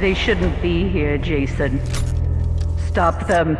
They shouldn't be here, Jason. Stop them.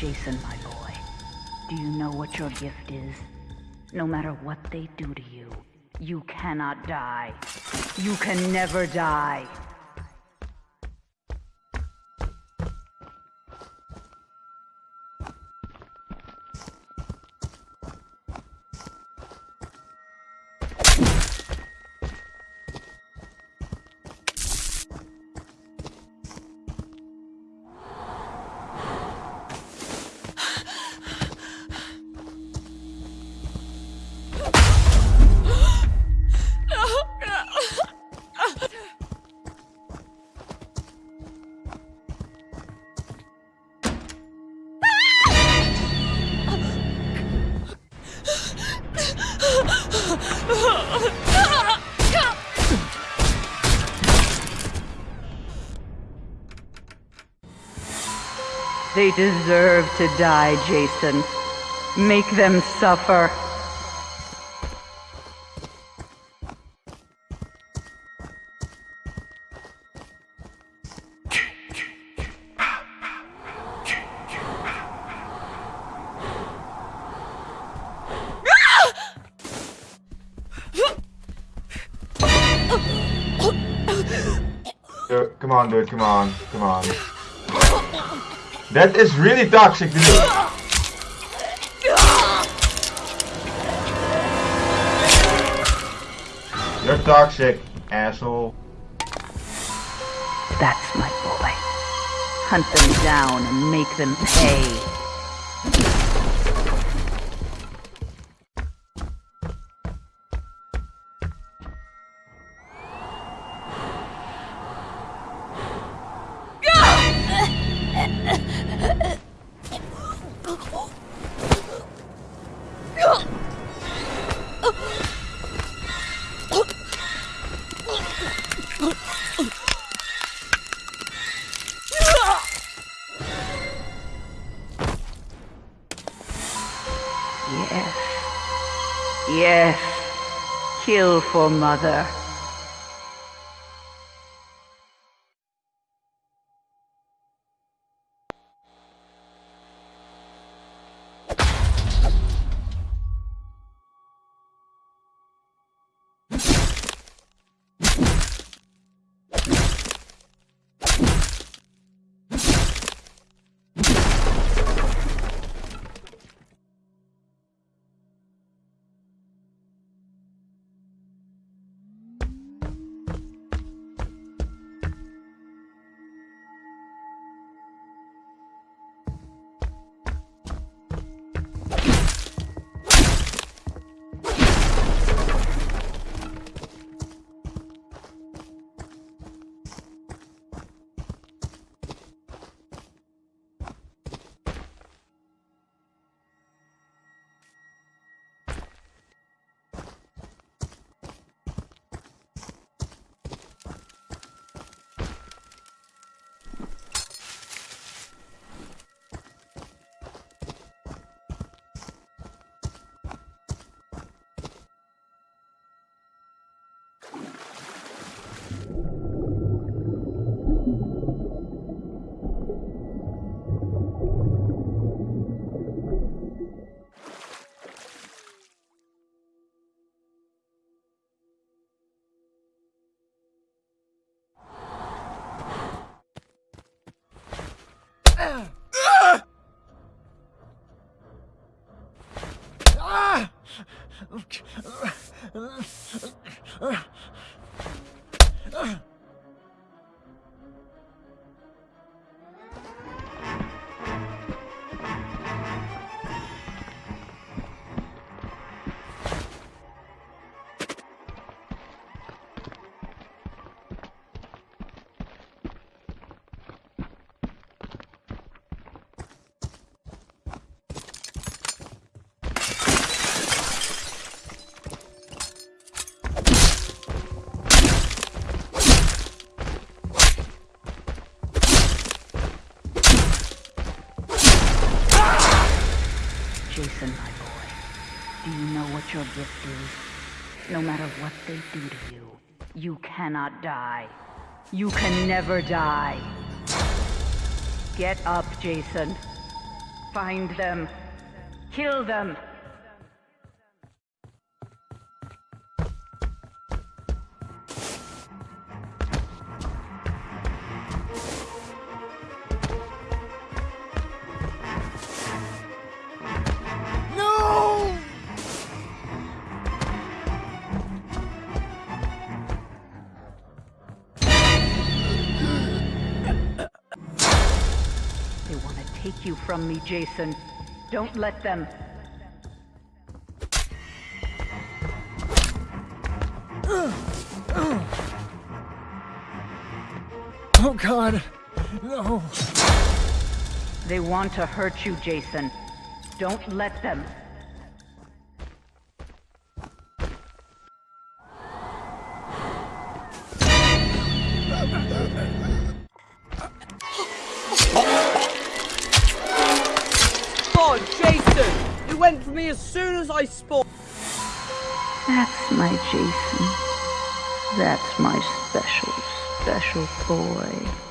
Jason, my boy, do you know what your gift is? No matter what they do to you, you cannot die. You can never die. They deserve to die, Jason. Make them suffer. Come on, dude. Come on. Come on. That is really toxic, dude. You're toxic, asshole. That's my boy. Hunt them down and make them pay. Yes. Yes. Kill for mother. No matter what they do to you, you cannot die. You can never die. Get up, Jason. Find them. Kill them. You from me, Jason. Don't let them. Oh god. No. They want to hurt you, Jason. Don't let them. Went for me as soon as I spawned. That's my Jason. That's my special, special boy.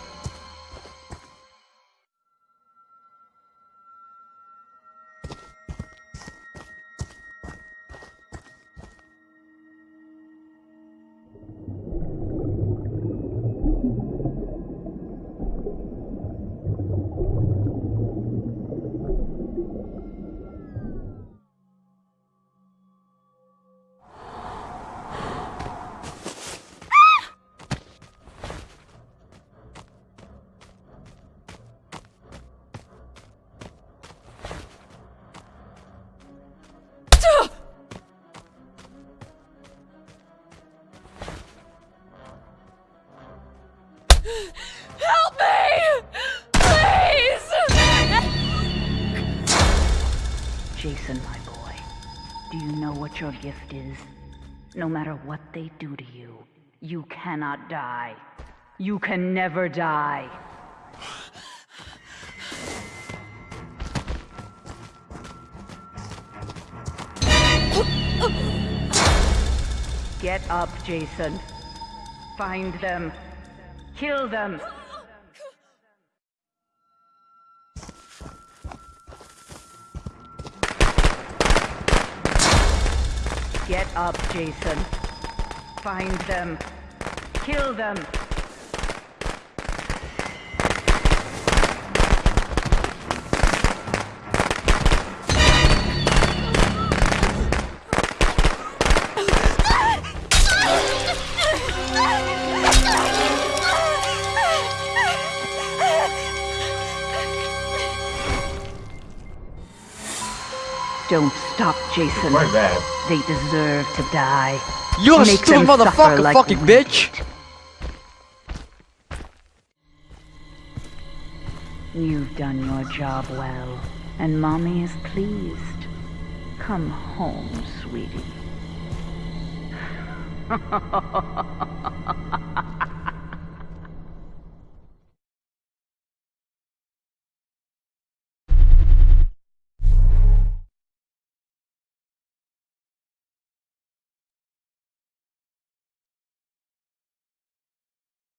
Your gift is? No matter what they do to you, you cannot die. You can never die. Get up, Jason. Find them. Kill them. Get up, Jason. Find them. Kill them. Don't stop, Jason. Quite bad. They deserve to die. You're a Make stupid them motherfucker, like fucking we bitch! You've done your job well, and Mommy is pleased. Come home, sweetie.